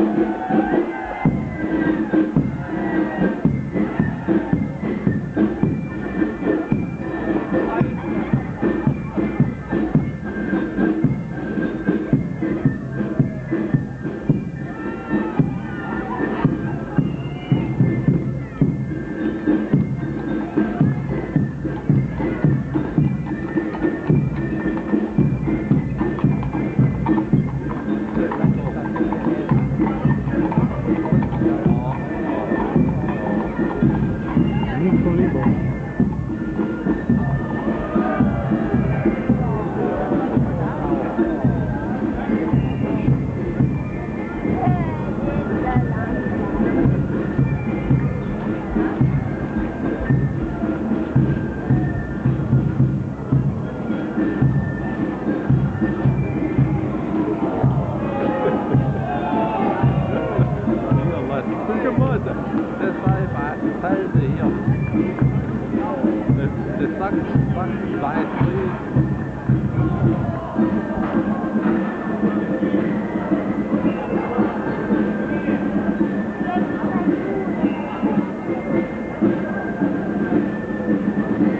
Thank you. Back, back, back.